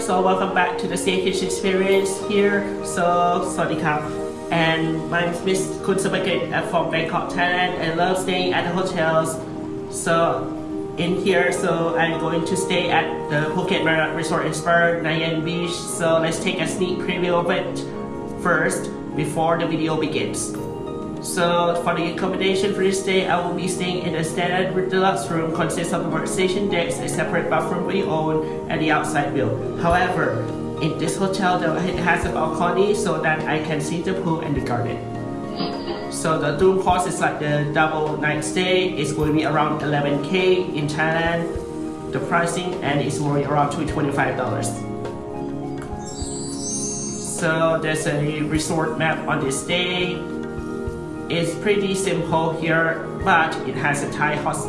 so welcome back to the staycation experience here. So, Swadikap. And my name is Miss Kun Sabaket uh, from Bangkok, Thailand. I love staying at the hotels. So, in here, so I'm going to stay at the Phuket Marriott Resort and Spa, Nai Yang Beach. So let's take a sneak preview of it first before the video begins. So for the accommodation for this day, I will be staying in a standard deluxe room consists of a workstation decks, a separate bathroom we own, and the outside view. However, in this hotel, it has a balcony so that I can see the pool and the garden. So the room cost is like the double night stay. It's going to be around 11k in Thailand. The pricing and it's going around to $25. So there's a resort map on this day it's pretty simple here, but it has a Thai hos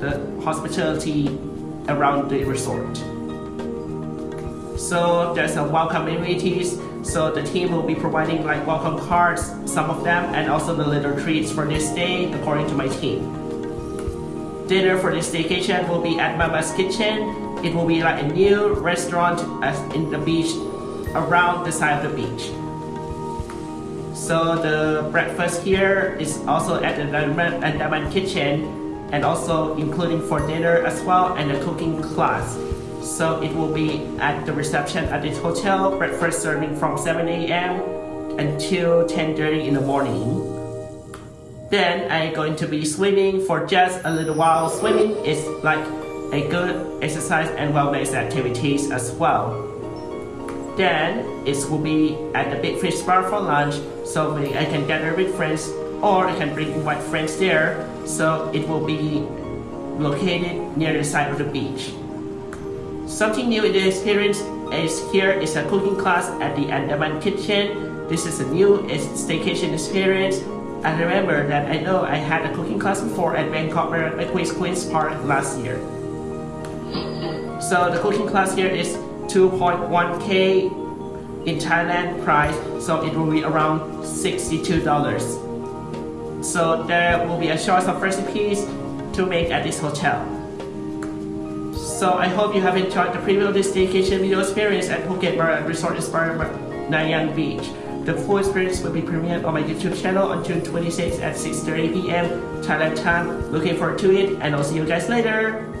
the hospitality around the resort. So there's a welcome amenities. So the team will be providing like welcome cards, some of them, and also the little treats for this day according to my team. Dinner for this staycation will be at Mama's Kitchen. It will be like a new restaurant uh, in the beach, around the side of the beach. So the breakfast here is also at the Andaman kitchen and also including for dinner as well and a cooking class. So it will be at the reception at this hotel, breakfast serving from 7 a.m. until 10.30 in the morning. Then I'm going to be swimming for just a little while. Swimming is like a good exercise and wellness activities as well. Then it will be at the Big Fish Bar for lunch, so I can gather with friends or I can bring my friends there. So it will be located near the side of the beach. Something new in the experience is here is a cooking class at the Andaman Kitchen. This is a new staycation experience. I remember that I know I had a cooking class before at Bangkok Queen's Queen's Park last year. So the cooking class here is 2.1k in Thailand price so it will be around $62 so there will be a choice of recipes to make at this hotel so I hope you have enjoyed the preview of this staycation video experience at Phuket Marriott Resort Inspired Nai Yang Beach the full experience will be premiered on my YouTube channel on June 26 at 6.30pm Thailand time. Looking forward to it and I'll see you guys later.